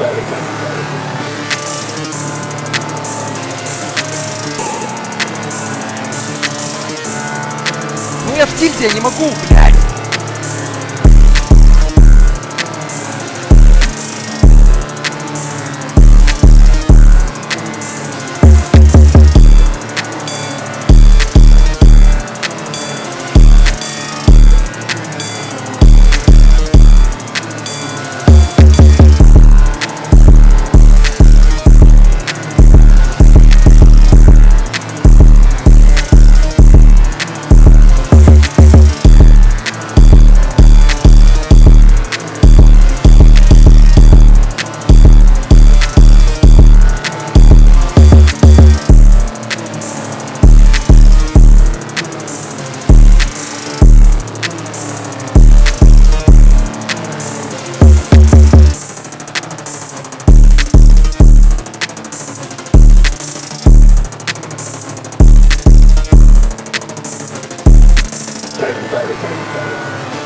Ну я в тильте, я не могу, блядь! Very, very, very, very.